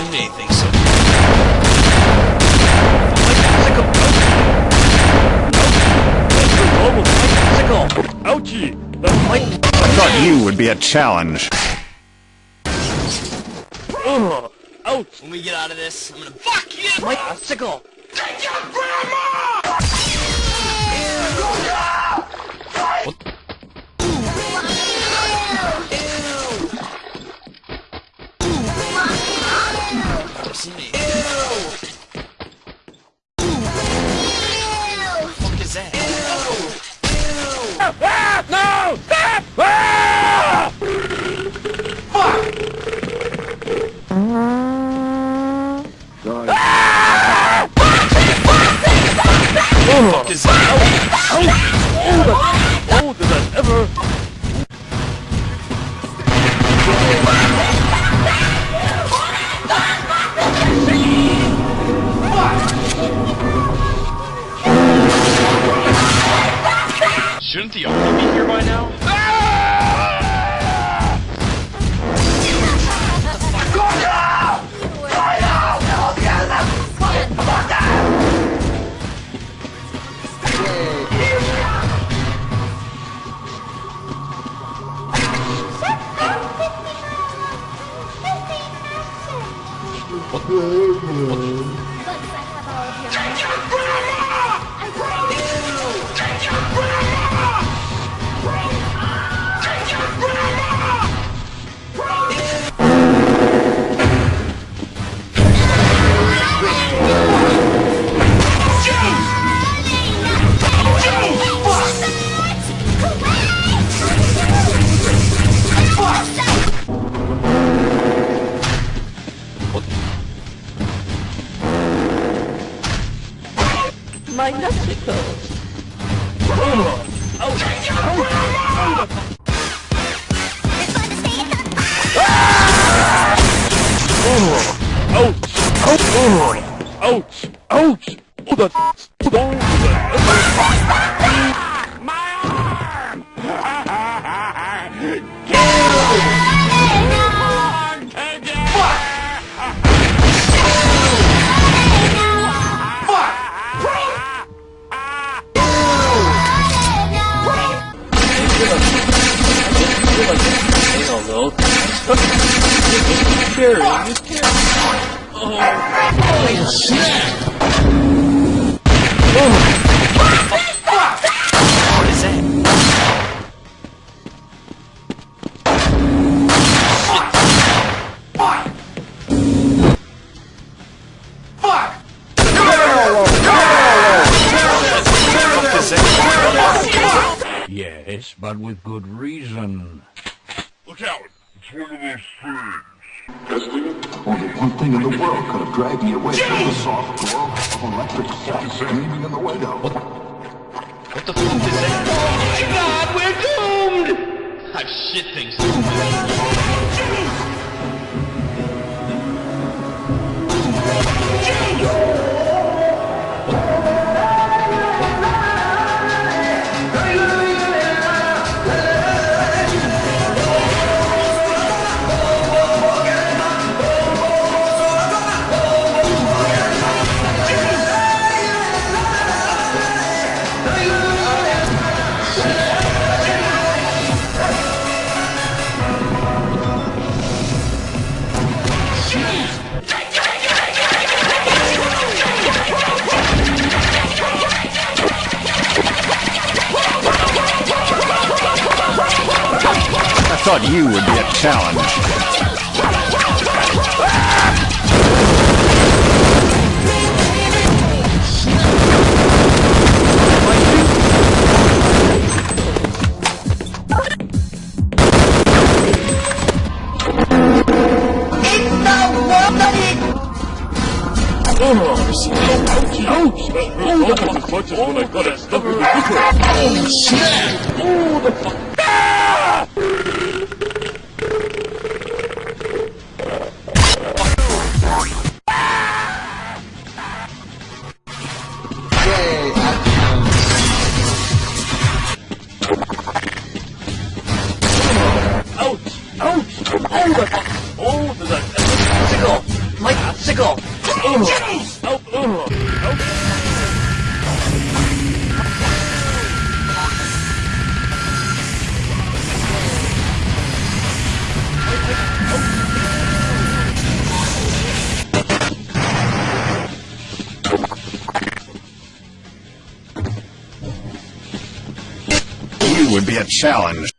Never seen anything so. Popsicle! Global popsicle! Ouchie! The fight... I thought you would be a challenge. Ugh! Ouch! When we get out of this, I'm gonna fuck you! My popsicle! Never Ah! No! Stop! Ah! Fuck is that? Oh, did that ever... Shouldn't the owner be here by now? My Oh, ouch! Ouch! Oh, that... Oh, that... My arm! I don't know. Carry, just carry. What is that? Fuck is that? Yes, but with good reason. Look out! It's one of those things. Only one thing in the world could have dragged me away from the soft glow of electric sex gleaming in the window. What the fuck is that? Oh God, we're doomed! I've shit things. Thought you would be a challenge. The. Oh, snap! Oh, the fuck. You would be a challenge.